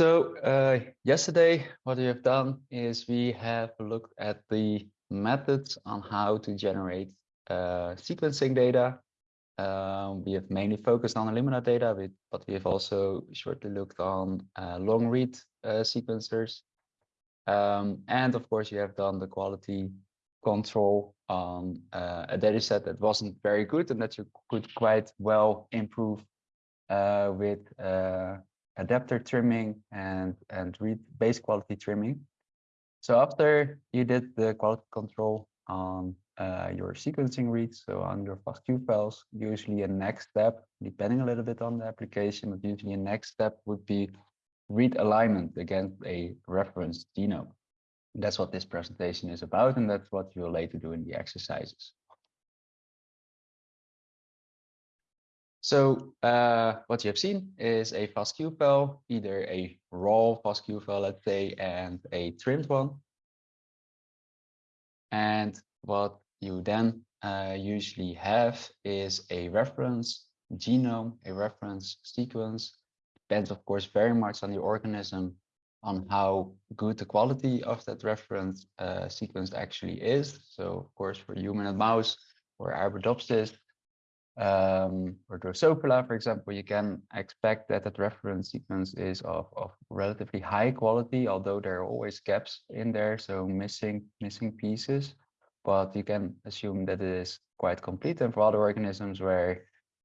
So uh, yesterday, what we have done is we have looked at the methods on how to generate uh, sequencing data. Um, we have mainly focused on Illumina data, but we have also shortly looked on uh, long read uh, sequencers. Um, and of course, you have done the quality control on uh, a data set that wasn't very good and that you could quite well improve uh, with adapter trimming and, and read base quality trimming. So after you did the quality control on uh, your sequencing reads, so on your FASTQ files, usually a next step, depending a little bit on the application, but usually a next step would be read alignment against a reference genome. That's what this presentation is about, and that's what you'll later do in the exercises. So uh, what you have seen is a FASTQ file, either a raw FASTQ file, let's say, and a trimmed one. And what you then uh, usually have is a reference genome, a reference sequence. Depends, of course, very much on the organism, on how good the quality of that reference uh, sequence actually is. So, of course, for human and mouse or Arabidopsis, um, or Drosophila, for example, you can expect that that reference sequence is of, of relatively high quality, although there are always gaps in there, so missing missing pieces. But you can assume that it is quite complete. And for other organisms where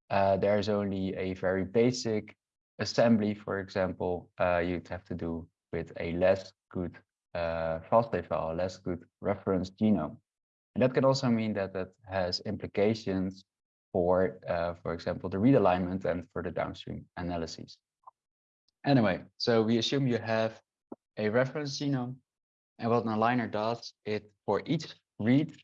uh, there's only a very basic assembly, for example, uh, you'd have to do with a less good uh, FASTA file, less good reference genome. And that can also mean that that has implications for, uh, for example, the read alignment and for the downstream analyses. Anyway, so we assume you have a reference genome and what an aligner does, it for each read,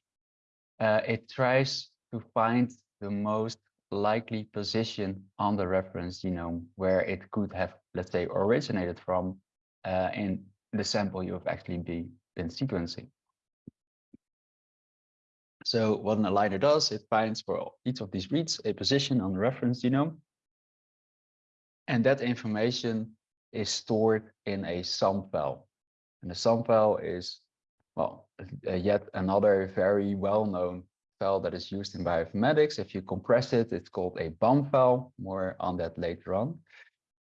uh, it tries to find the most likely position on the reference genome where it could have, let's say, originated from uh, in the sample you have actually be, been sequencing. So what an aligner does, it finds for each of these reads a position on the reference genome. And that information is stored in a SAM file. And the SAM file is, well, yet another very well-known file that is used in bioinformatics. If you compress it, it's called a BAM file, more on that later on.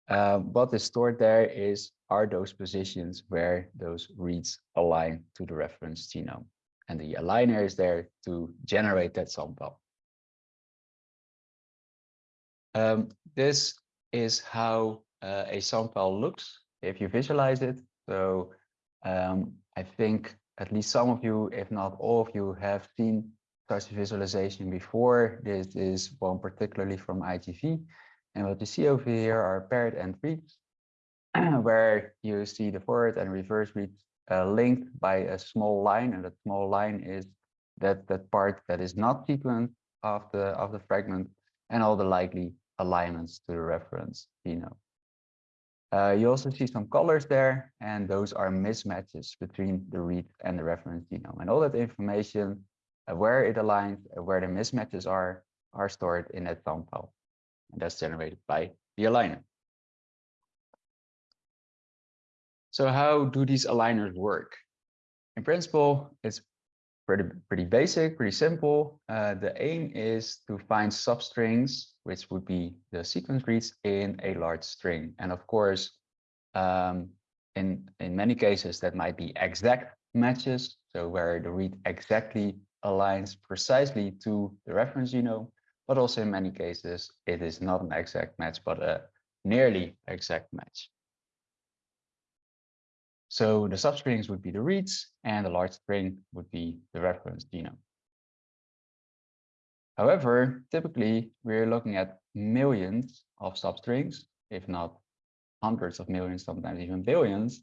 Um, what is stored there is are those positions where those reads align to the reference genome and the aligner is there to generate that sample. Um, this is how uh, a sample looks if you visualize it. So um, I think at least some of you, if not all of you, have seen such visualization before. This is one particularly from IGV. And what you see over here are paired end reads, where you see the forward and reverse reads uh, linked by a small line, and that small line is that that part that is not sequenced of the of the fragment, and all the likely alignments to the reference genome. Uh, you also see some colors there, and those are mismatches between the read and the reference genome. And all that information, uh, where it aligns, uh, where the mismatches are, are stored in that SAM file. And that's generated by the aligner. So how do these aligners work? In principle, it's pretty, pretty basic, pretty simple. Uh, the aim is to find substrings, which would be the sequence reads in a large string. And of course, um, in, in many cases, that might be exact matches. So where the read exactly aligns precisely to the reference genome, but also in many cases, it is not an exact match, but a nearly exact match. So the substrings would be the reads and the large string would be the reference genome. However, typically we're looking at millions of substrings, if not hundreds of millions, sometimes even billions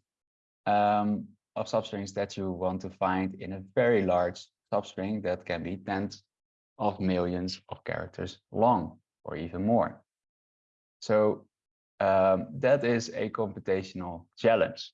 um, of substrings that you want to find in a very large substring that can be tens of millions of characters long or even more. So um, that is a computational challenge.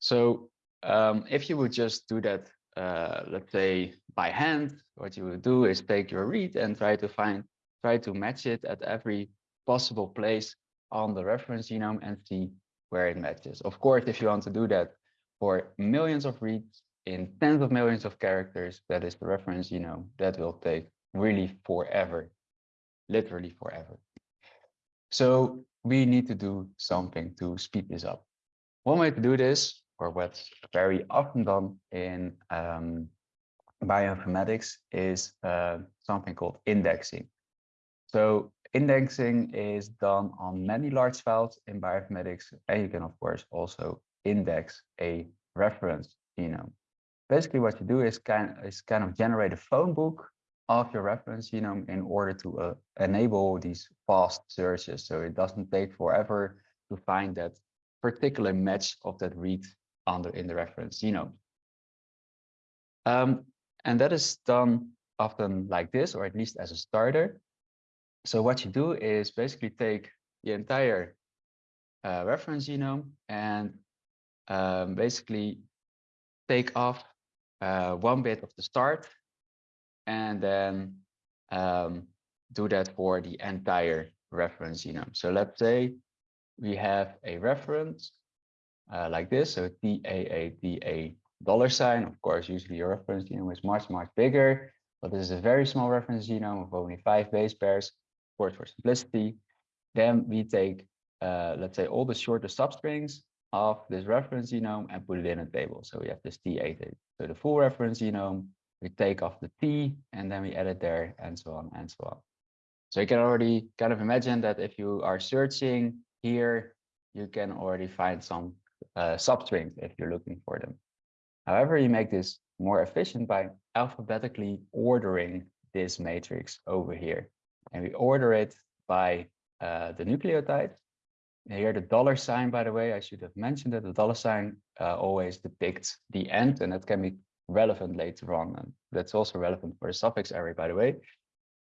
So um, if you would just do that, uh, let's say by hand, what you would do is take your read and try to find, try to match it at every possible place on the reference genome and see where it matches. Of course, if you want to do that for millions of reads in tens of millions of characters, that is the reference genome, that will take really forever, literally forever. So we need to do something to speed this up. One way to do this, or what's very often done in um, bioinformatics, is uh, something called indexing. So indexing is done on many large files in bioinformatics, and you can, of course, also index a reference genome. Basically, what you do is kind, is kind of generate a phone book of your reference genome in order to uh, enable these fast searches. So it doesn't take forever to find that particular match of that read under in the reference genome. Um, and that is done often like this, or at least as a starter. So what you do is basically take the entire uh, reference genome and um, basically take off uh, one bit of the start and then um, do that for the entire reference genome. So let's say we have a reference uh, like this, so TAATA dollar sign. Of course, usually your reference genome is much, much bigger, but this is a very small reference genome of only five base pairs, of course, for simplicity. Then we take, uh, let's say, all the shortest substrings of this reference genome and put it in a table. So we have this T8, so the full reference genome, we take off the T and then we add it there and so on and so on. So you can already kind of imagine that if you are searching here, you can already find some uh, substrings if you're looking for them. However, you make this more efficient by alphabetically ordering this matrix over here. And we order it by uh, the nucleotide. Here, the dollar sign, by the way, I should have mentioned that the dollar sign uh, always depicts the end, and that can be relevant later on. And that's also relevant for the suffix array, by the way.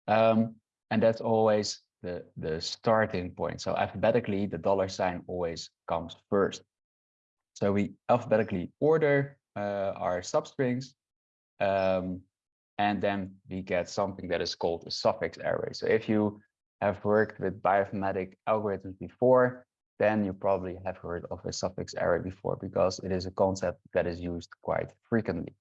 Um, and that's always the, the starting point. So alphabetically, the dollar sign always comes first. So we alphabetically order uh, our substrings, um, and then we get something that is called a suffix array. So if you have worked with bioinformatic algorithms before, then you probably have heard of a suffix array before because it is a concept that is used quite frequently.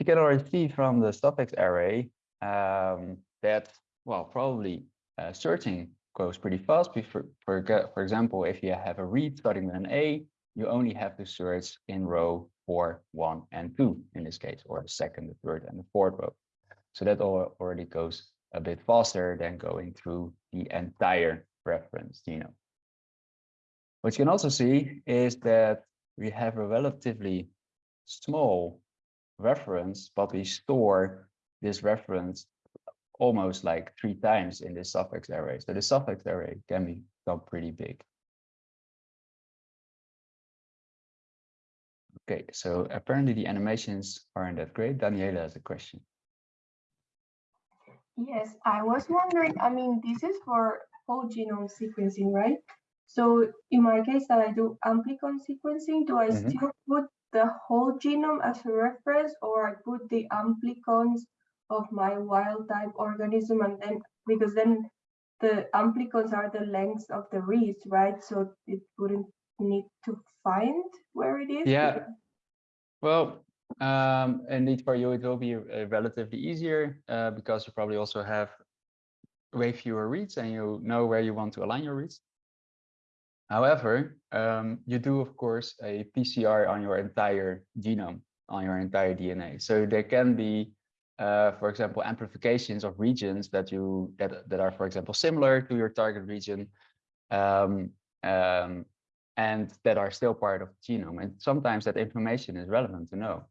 You can already see from the suffix array um, that, well, probably uh, searching goes pretty fast. For, for, for example, if you have a read starting with an A, you only have to search in row four, one, and two in this case, or the second, the third, and the fourth row. So that already goes a bit faster than going through the entire reference genome. What you can also see is that we have a relatively small reference, but we store this reference almost like three times in this suffix array. So the suffix array can become pretty big. Okay, so apparently the animations aren't that great. Daniela has a question. Yes, I was wondering, I mean, this is for whole genome sequencing, right? So in my case that I do amplicon sequencing, do I mm -hmm. still put the whole genome as a reference or I put the amplicons of my wild type organism and then because then the amplicons are the lengths of the reads, right? So it wouldn't need to find where it is. Yeah. Well, um, indeed for you it will be uh, relatively easier uh, because you probably also have way fewer reads and you know where you want to align your reads. However, um, you do, of course, a PCR on your entire genome, on your entire DNA. So there can be, uh, for example, amplifications of regions that you that that are, for example, similar to your target region, um, um, and that are still part of the genome. And sometimes that information is relevant to know.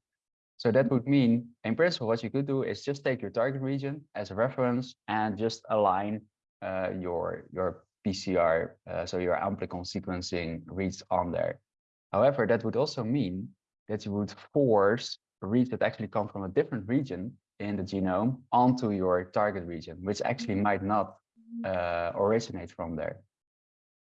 So that would mean, in principle, what you could do is just take your target region as a reference and just align uh, your your PCR, uh, so your amplicon sequencing reads on there. However, that would also mean that you would force reads that actually come from a different region in the genome onto your target region, which actually mm-hmm. might not uh, originate from there.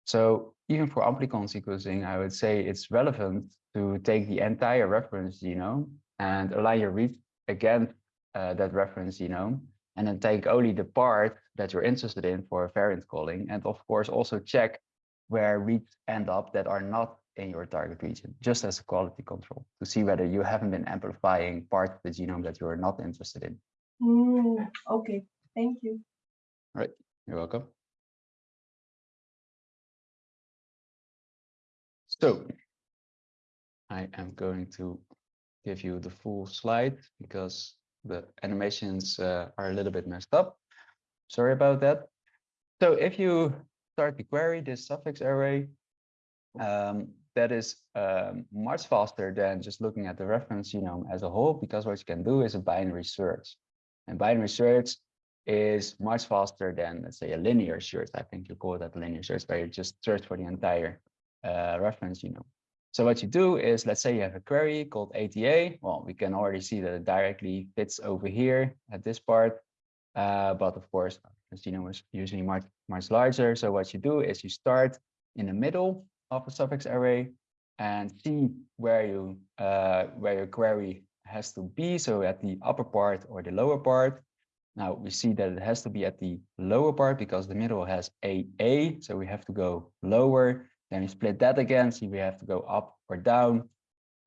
So even for amplicon sequencing, I would say it's relevant to take the entire reference genome and align your read against uh, that reference genome and then take only the part that you're interested in for variant calling. And of course, also check where reads end up that are not in your target region, just as a quality control to see whether you haven't been amplifying part of the genome that you're not interested in. Mm, okay, thank you. All right, you're welcome. So I am going to give you the full slide because the animations uh, are a little bit messed up. Sorry about that. So if you start the query, this suffix array, um, that is um, much faster than just looking at the reference genome as a whole, because what you can do is a binary search. And binary search is much faster than, let's say, a linear search. I think you call that linear search, where you just search for the entire uh, reference genome. So what you do is, let's say you have a query called ATA. Well, we can already see that it directly fits over here at this part. Uh, but of course, the genome is usually much, much larger. So what you do is you start in the middle of a suffix array and see where you uh, where your query has to be. So at the upper part or the lower part. Now we see that it has to be at the lower part because the middle has AA. So we have to go lower. Then we split that again. See we have to go up or down.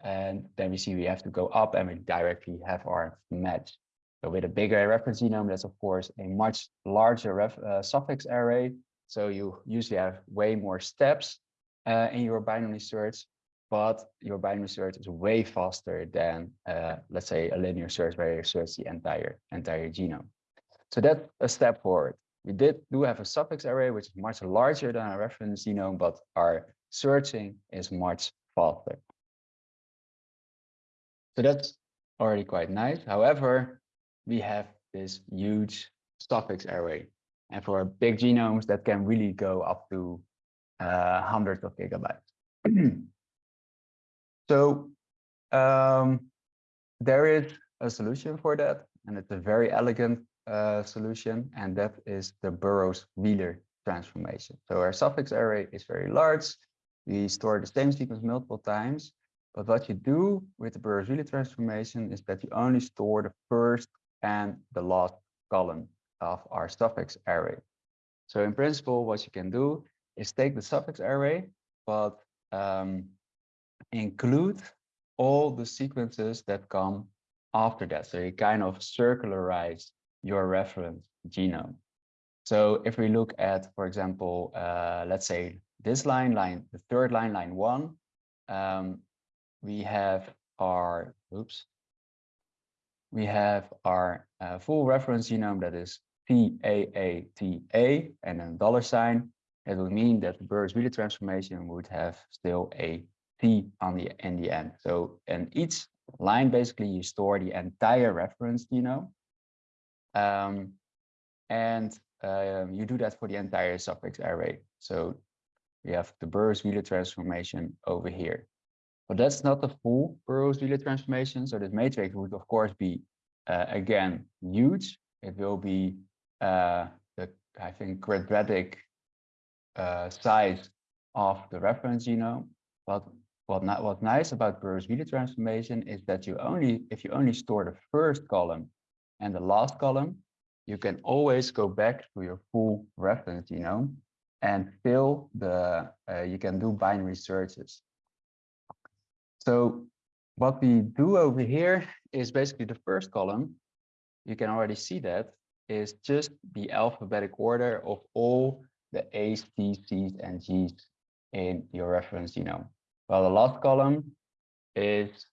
And then we see we have to go up and we directly have our match. So with a bigger reference genome, that's of course a much larger ref, uh, suffix array. So you usually have way more steps uh, in your binary search, but your binary search is way faster than, uh, let's say, a linear search where you search the entire entire genome. So that's a step forward. We did do have a suffix array, which is much larger than a reference genome, but our searching is much faster. So that's already quite nice. However, we have this huge suffix array. And for big genomes, that can really go up to uh, hundreds of gigabytes. so um, there is a solution for that, and it's a very elegant uh, solution, and that is the Burrows-Wheeler transformation. So our suffix array is very large. We store the same sequence multiple times, but what you do with the Burrows-Wheeler transformation is that you only store the first and the last column of our suffix array. So in principle, what you can do is take the suffix array, but um, include all the sequences that come after that. So you kind of circularize your reference genome. So if we look at, for example, uh, let's say this line, line, the third line, line one, um, we have our, oops, we have our uh, full reference genome that is TAATA and then dollar sign. It would mean that the Burrows-Wheeler transformation would have still a T on the in the end. So in each line, basically, you store the entire reference genome. Um, and uh, you do that for the entire suffix array. So we have the Burrows-Wheeler transformation over here. But that's not the full Burrows-Wheeler transformation. So this matrix would, of course, be, uh, again, huge. It will be, uh, the, I think, quadratic uh, size of the reference genome. But what not, what's nice about Burrows-Wheeler transformation is that you only, if you only store the first column and the last column, you can always go back to your full reference genome and fill the, uh, you can do binary searches. So what we do over here is basically the first column. You can already see that is just the alphabetic order of all the A's, T's, C's, and G's in your reference genome. Well, the last column is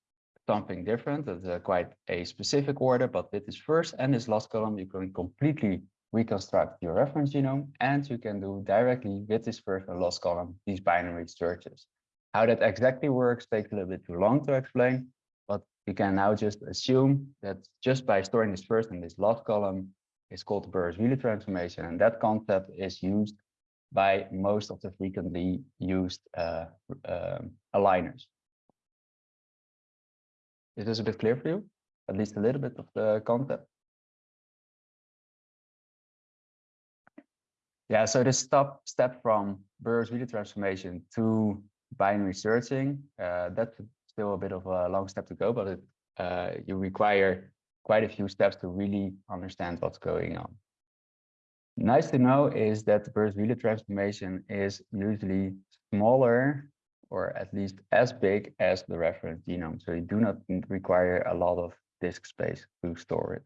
something different. It's a quite a specific order, but with this first and this last column, you can completely reconstruct your reference genome, and you can do directly with this first and last column these binary searches. How that exactly works takes a little bit too long to explain, but you can now just assume that just by storing this first and this last column is called the Burrows-Wheeler transformation, and that concept is used by most of the frequently used uh, uh, aligners. Is this a bit clear for you? At least a little bit of the concept? Yeah, so this step, step from Burrows-Wheeler transformation to binary searching, uh, that's still a bit of a long step to go, but it, uh, you require quite a few steps to really understand what's going on. Nice to know is that the Burrows-Wheeler transformation is usually smaller or at least as big as the reference genome. So you do not require a lot of disk space to store it.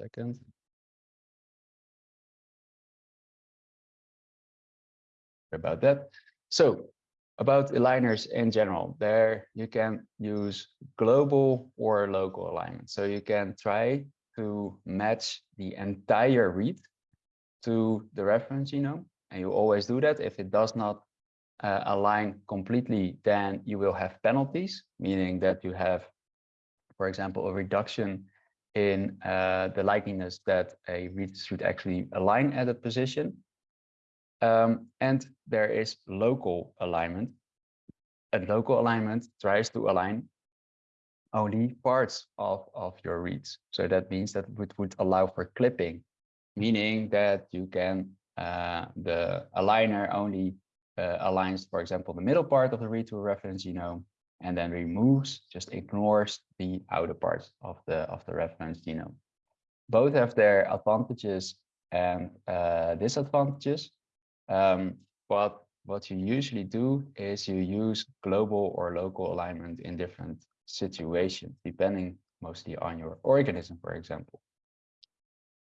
Second. About that. So about aligners in general, there you can use global or local alignment. So you can try to match the entire read to the reference genome. And you always do that. If it does not uh, align completely, then you will have penalties, meaning that you have, for example, a reduction in uh, the likeliness that a read should actually align at a position. Um, and there is local alignment. And local alignment tries to align only parts of, of your reads. So that means that it would allow for clipping, meaning that you can, uh, the aligner only uh, aligns, for example, the middle part of the read to a reference genome, and then removes, just ignores the outer parts of the, of the reference genome. Both have their advantages and uh, disadvantages. Um, but what you usually do is you use global or local alignment in different situations, depending mostly on your organism, for example.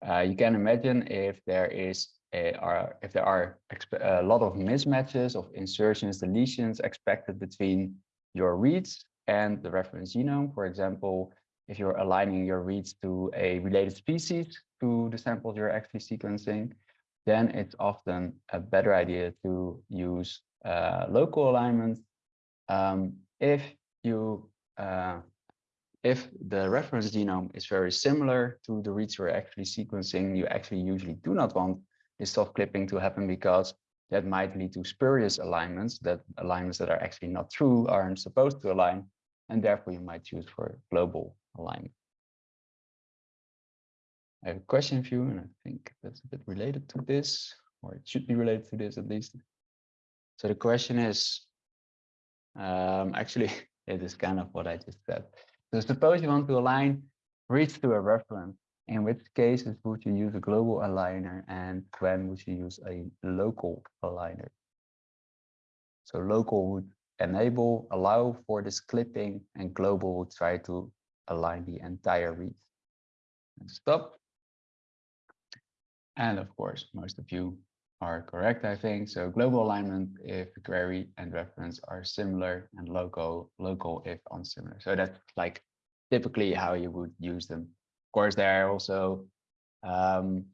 Uh, you can imagine if there is a, are, if there are a lot of mismatches of insertions, deletions expected between your reads and the reference genome. For example, if you're aligning your reads to a related species to the samples you're actually sequencing, then it's often a better idea to use uh, local alignment. Um, if you uh, if the reference genome is very similar to the reads you're actually sequencing, you actually usually do not want this soft clipping to happen because that might lead to spurious alignments, that alignments that are actually not true aren't supposed to align, and therefore you might choose for global alignment. I have a question for you, and I think that's a bit related to this, or it should be related to this at least. So the question is, um, actually, it is kind of what I just said. So suppose you want to align reads to a reference. In which cases would you use a global aligner and when would you use a local aligner? So local would enable, allow for this clipping and global would try to align the entire read. And stop. And of course, most of you are correct, I think. So global alignment if query and reference are similar and local, local if unsimilar. So that's like typically how you would use them. Of course, there are also um,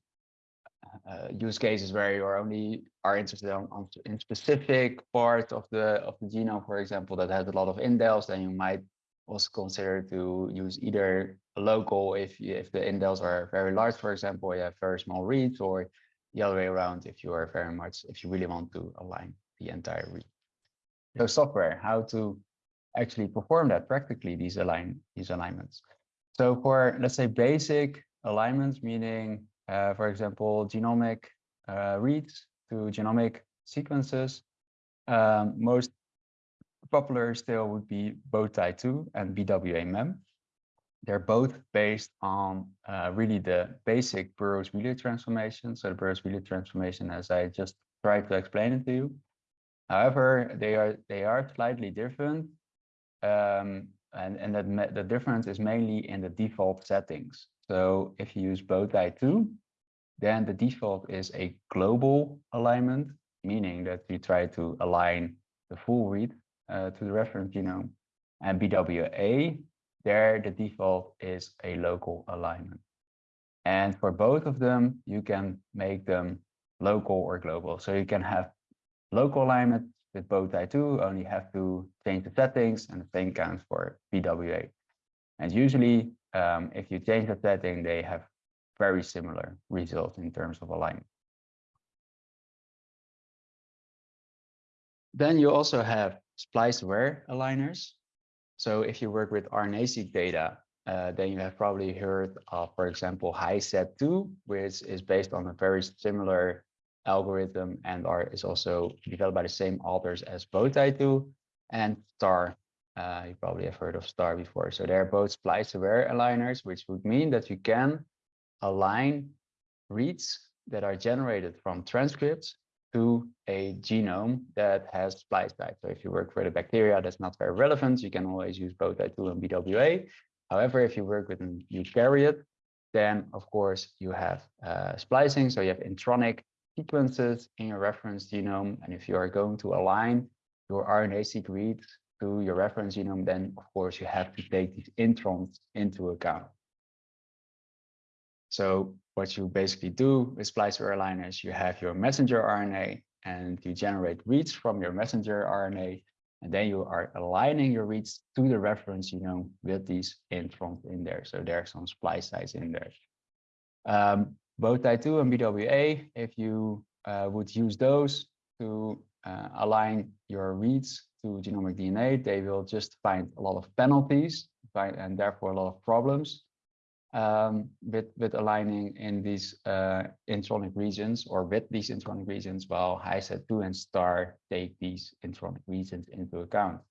uh, use cases where you are only are interested on, on, in specific part of the of the genome, for example, that has a lot of indels, then you might also consider to use either local if if the indels are very large, for example, you have very small reads, or the other way around if you are very much if you really want to align the entire read. So software, how to actually perform that practically these align these alignments. So for let's say basic alignments, meaning uh, for example genomic uh, reads to genomic sequences, um, most popular still would be bowtie2 and BWA-MEM. They're both based on uh, really the basic Burrows-Wheeler transformation. So the Burrows-Wheeler transformation, as I just tried to explain it to you. However, they are they are slightly different, um, and and that the difference is mainly in the default settings. So if you use bowtie2, then the default is a global alignment, meaning that you try to align the full read uh, to the reference genome. And BWA, there the default is a local alignment. And for both of them, you can make them local or global. So you can have local alignment with bowtie2, only have to change the settings and the same counts for BWA. And usually, um, if you change the setting, they have very similar results in terms of alignment. Then you also have splice-aware aligners. So if you work with RNA-seq data, uh, then you have probably heard of, for example, HISAT2, which is based on a very similar algorithm and are, is also developed by the same authors as bowtie2 and STAR Uh, you probably have heard of STAR before. So they're both splice aware aligners, which would mean that you can align reads that are generated from transcripts to a genome that has splice sites. So if you work for the bacteria, that's not very relevant. You can always use bowtie2 and BWA. However, if you work with an eukaryote, then of course you have uh, splicing. So you have intronic sequences in your reference genome. And if you are going to align your RNA-seq reads to your reference genome, then of course you have to take these introns into account. So what you basically do with splicer aligners, you have your messenger RNA and you generate reads from your messenger RNA, and then you are aligning your reads to the reference genome with these introns in there. So there are some splice sites in there. Um, bowtie2 and BWA, if you uh, would use those to uh, align your reads to genomic DNA, they will just find a lot of penalties and therefore a lot of problems um, with, with aligning in these uh, intronic regions or with these intronic regions, while HISAT2 and STAR take these intronic regions into account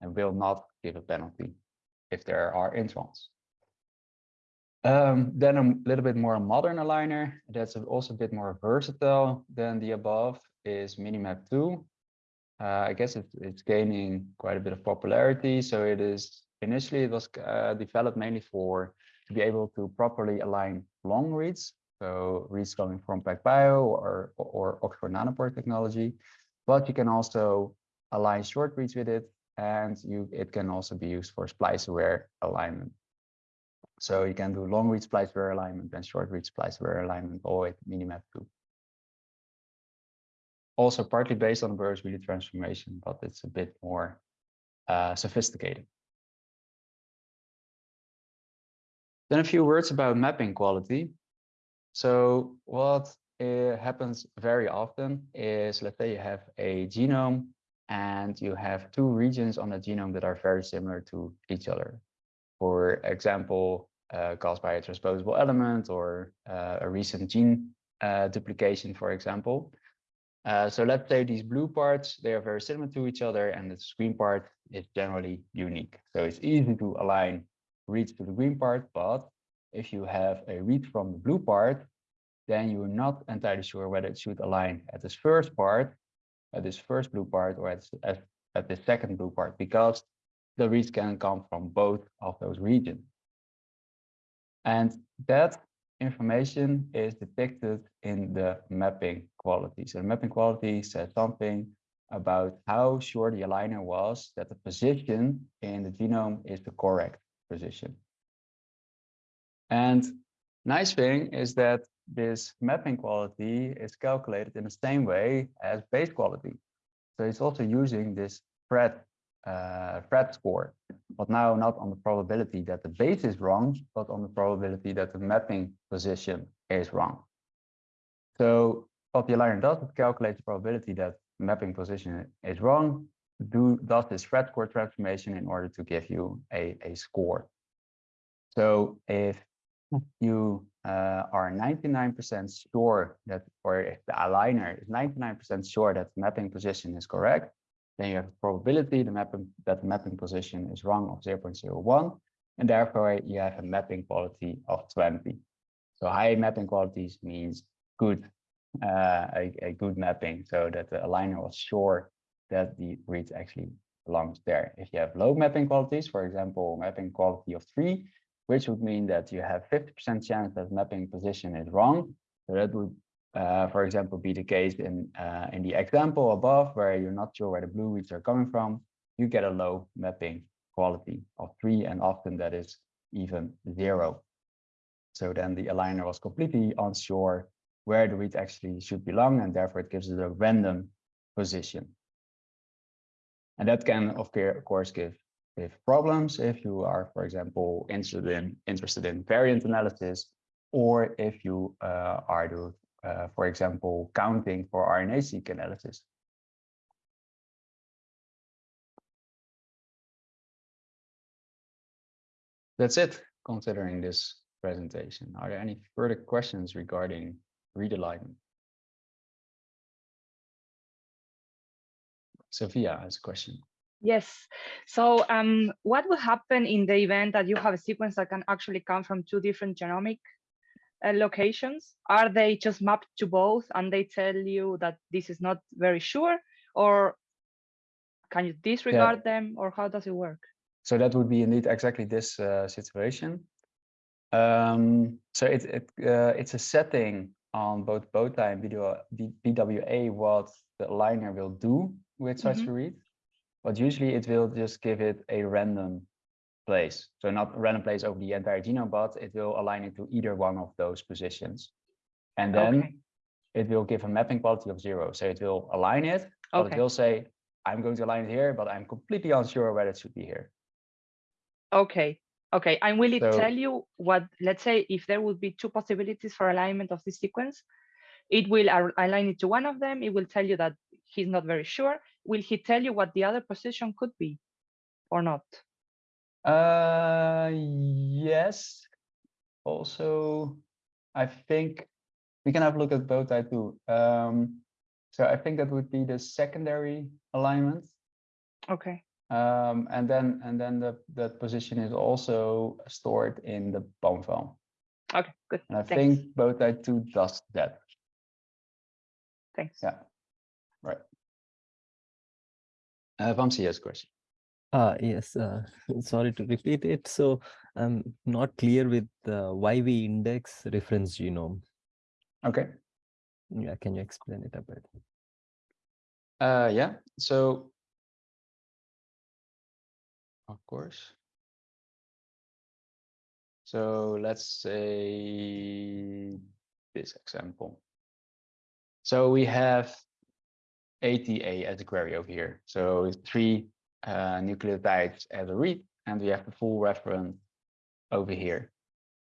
and will not give a penalty if there are introns. Um, then a little bit more modern aligner that's also a bit more versatile than the above is Minimap2. Uh, I guess it, it's gaining quite a bit of popularity. So it is initially it was uh, developed mainly for to be able to properly align long reads, so reads coming from PacBio or, or Oxford Nanopore technology, but you can also align short reads with it, and you it can also be used for splice-aware alignment. So you can do long read splice-aware alignment and short read splice-aware alignment with Minimap 2. Also partly based on Burrows-Wheeler transformation, but it's a bit more uh, sophisticated. Then a few words about mapping quality. So what uh, happens very often is, let's say you have a genome and you have two regions on the genome that are very similar to each other. For example, uh, caused by a transposable element or uh, a recent gene uh, duplication, for example. So let's say these blue parts, they are very similar to each other and the green part is generally unique. So it's easy to align reads to the green part, but if you have a read from the blue part, then you're not entirely sure whether it should align at this first part, at this first blue part, or at, at, at the second blue part, because the reads can come from both of those regions. And that information is depicted in the mapping quality. So the mapping quality says something about how sure the aligner was that the position in the genome is the correct position. And nice thing is that this mapping quality is calculated in the same way as base quality. So it's also using this Phred, uh, Phred score, but now not on the probability that the base is wrong, but on the probability that the mapping position is wrong. So what the aligner does, it calculates the probability that mapping position is wrong, do does this Phred score transformation in order to give you a, a score. So if you uh, are 99% sure that, or if the aligner is 99% sure that the mapping position is correct, then you have a probability the mapping, that the mapping position is wrong of 0.01, and therefore you have a mapping quality of 20. So high mapping qualities means good, uh, a, a good mapping, so that the aligner was sure that the read actually belongs there. If you have low mapping qualities, for example, mapping quality of three, which would mean that you have 50% chance that mapping position is wrong. So that would, uh, for example, be the case in, uh, in the example above, where you're not sure where the blue reads are coming from, you get a low mapping quality of three, and often that is even zero. So then the aligner was completely unsure where the read actually should belong, and therefore it gives it a random position. And that can, of course, give with problems if you are, for example, interested in interested in variant analysis, or if you uh, are, do, uh, for example, counting for RNA-seq analysis. That's it, considering this presentation. Are there any further questions regarding read alignment? Sophia has a question. Yes. So um, what will happen in the event that you have a sequence that can actually come from two different genomic uh, locations? Are they just mapped to both and they tell you that this is not very sure? Or can you disregard yeah. them or how does it work? So that would be indeed exactly this uh, situation. Um, so it, it uh, it's a setting on both bowtie and BWA what the aligner will do with such mm -hmm. read but usually it will just give it a random place. So not a random place over the entire genome, but it will align it to either one of those positions. And then okay. it will give a mapping quality of zero. So it will align it, but okay. it will say, I'm going to align it here, but I'm completely unsure whether it should be here. Okay. Okay. And will it so, tell you what, let's say, if there would be two possibilities for alignment of this sequence, it will align it to one of them. It will tell you that he's not very sure. Will he tell you what the other position could be or not? Uh, yes. Also, I think we can have a look at bowtie 2. Um, so I think that would be the secondary alignment. Okay. Um, and then and then the that position is also stored in the BAM file. Okay, good. And I Thanks. think bowtie 2 does that. Thanks. Yeah. Uh, Vamsi has a question. Uh, yes, uh, sorry to repeat it. So I'm not clear with uh, why we index reference genome. Okay. Yeah, can you explain it a bit? Uh, yeah, so of course. So let's say this example. So we have ATA as a query over here. So three uh, nucleotides as a read, and we have the full reference over here.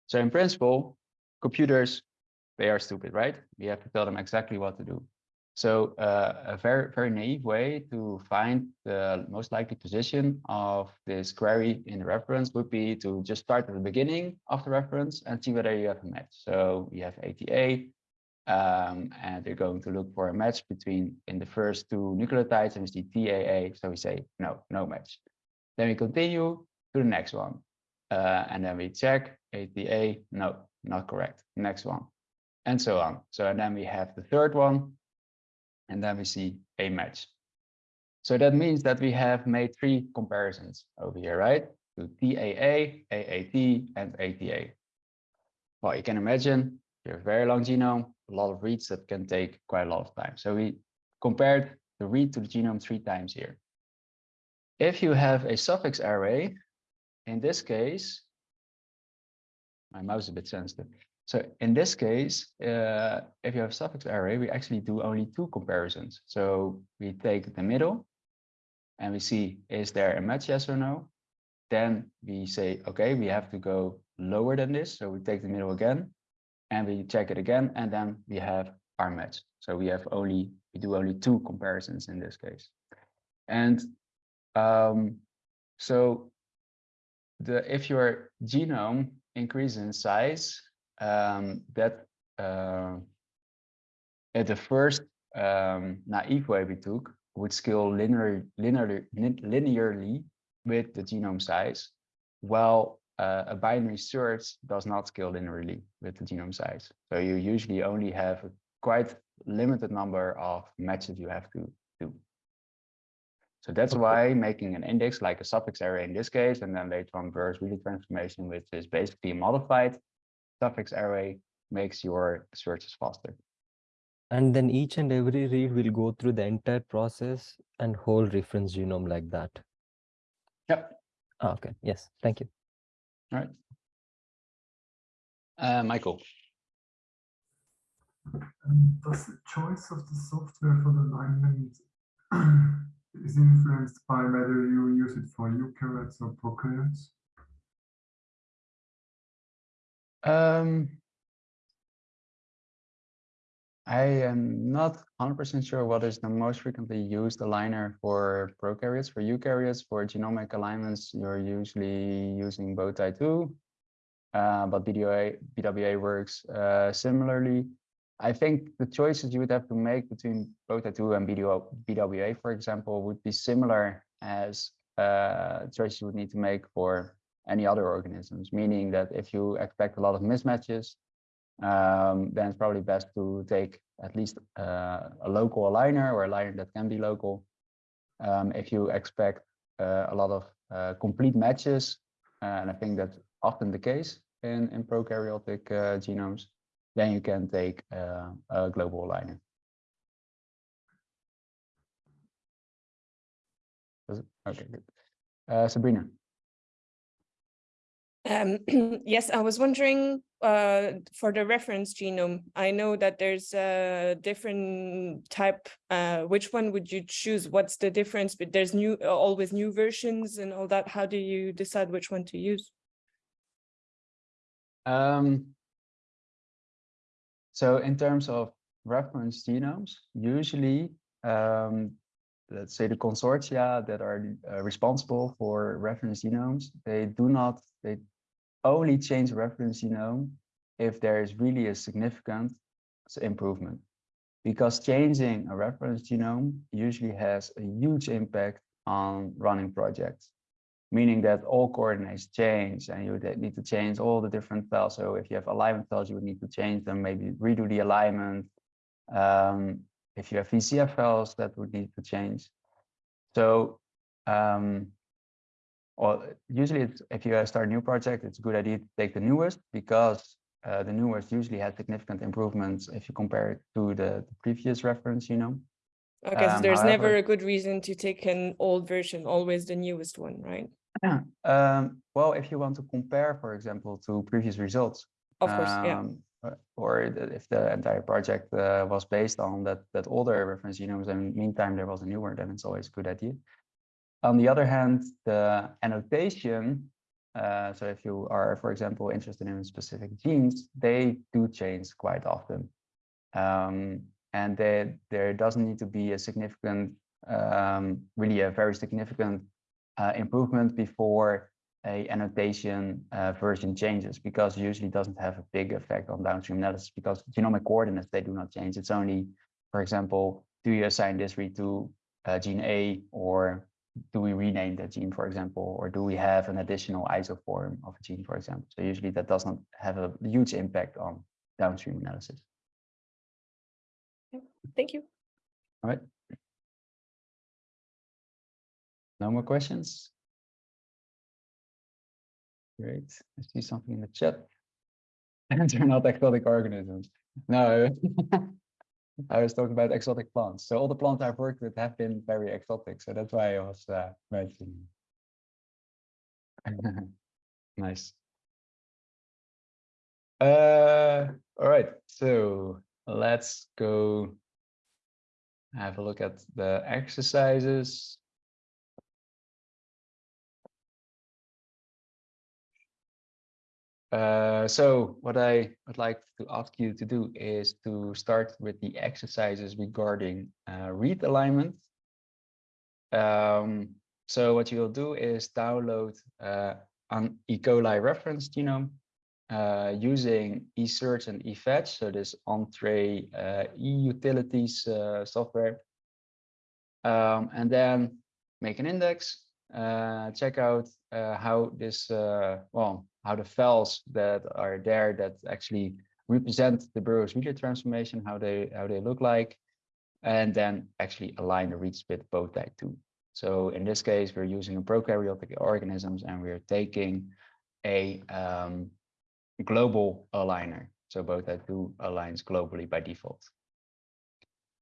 So in principle, computers, they are stupid, right? We have to tell them exactly what to do. So uh, a very, very naive way to find the most likely position of this query in the reference would be to just start at the beginning of the reference and see whether you have a match. So we have ATA, um, and they're going to look for a match between in the first two nucleotides and we see TAA. So we say, no, no match. Then we continue to the next one. Uh, and then we check ATA, no, not correct. Next one, and so on. So and then we have the third one, and then we see a match. So that means that we have made three comparisons over here, right? To TAA, AAT, and ATA. Well, you can imagine you have a very long genome, a lot of reads that can take quite a lot of time. So we compared the read to the genome three times here. If you have a suffix array, in this case, my mouse is a bit sensitive. So in this case, uh, if you have a suffix array, we actually do only two comparisons. So we take the middle and we see, is there a match, yes or no? Then we say, okay, we have to go lower than this. So we take the middle again and we check it again, and then we have our match. So we have only, we do only two comparisons in this case. And um, so the if your genome increases in size, um, that uh, at the first um, naive way we took would scale linear, linear, linearly with the genome size, while uh, a binary search does not scale linearly with the genome size. So you usually only have a quite limited number of matches you have to do. So that's okay. why making an index like a suffix array in this case, and then later on Burrows Wheeler transformation, which is basically a modified suffix array, makes your searches faster. And then each and every read will go through the entire process and whole reference genome like that. Yep. Oh, okay. Yes. Thank you. All right. Uh, Michael. Um, does the choice of the software for the alignment is influenced by whether you use it for eukaryotes or prokaryotes? Um, I am not 100% sure what is the most frequently used aligner for prokaryotes. For eukaryotes, for genomic alignments, you're usually using bowtie 2, uh, but BWA, BWA works uh, similarly. I think the choices you would have to make between bowtie 2 and BWA, for example, would be similar as uh, choices you would need to make for any other organisms, meaning that if you expect a lot of mismatches, um, then it's probably best to take at least uh, a local aligner or a liner that can be local. Um, if you expect uh, a lot of uh, complete matches, uh, and I think that's often the case in, in prokaryotic uh, genomes, then you can take uh, a global aligner. Okay, good. Sabrina. Um, yes, I was wondering uh, for the reference genome, I know that there's a different type. Uh, which one would you choose? What's the difference? But there's new, always new versions and all that. How do you decide which one to use? Um, so in terms of reference genomes, usually, um, let's say the consortia that are uh, responsible for reference genomes, they do not, they only change reference genome if there is really a significant improvement. Because changing a reference genome usually has a huge impact on running projects meaning that all coordinates change and you would need to change all the different files. So if you have alignment files, you would need to change them, maybe redo the alignment. Um, if you have VCF files, that would need to change. So, um, or usually it's, if you start a new project, it's a good idea to take the newest because uh, the newest usually has significant improvements if you compare it to the, the previous reference, you know. Okay, so Um, there's never a good reason to take an old version, always the newest one, right? Yeah. Um, well, if you want to compare, for example, to previous results, Of course, um, uh, or if the entire project uh, was based on that that older reference genomes, and meantime there was a newer, then it's always a good idea. On the other hand, the annotation, uh, so if you are, for example, interested in specific genes, they do change quite often. Um, and they, there doesn't need to be a significant, um, really a very significant uh, improvement before a annotation uh, version changes because usually doesn't have a big effect on downstream analysis because genomic coordinates, they do not change. It's only, for example, do you assign this read to uh, gene A or do we rename that gene, for example, or do we have an additional isoform of a gene, for example? So usually that does not have a huge impact on downstream analysis. Thank you. All right. No more questions? Great. I see something in the chat. And they're not exotic organisms. No. I was talking about exotic plants. So all the plants I've worked with have been very exotic. So that's why I was uh, mentioning. Nice. Uh, all right. So let's go have a look at the exercises. Uh, so what I would like to ask you to do is to start with the exercises regarding uh, read alignment. Um, so what you'll do is download uh, an E. coli reference genome uh, using eSearch and eFetch, so this Entrez uh, e-utilities software. Um, and then make an index, check out how this, well, how the files that are there that actually represent the Burrows Wheeler transformation, how they how they look like, and then actually align the reads with bowtie 2. So in this case, we're using prokaryotic organisms and we're taking a um, global aligner. So bowtie 2 aligns globally by default.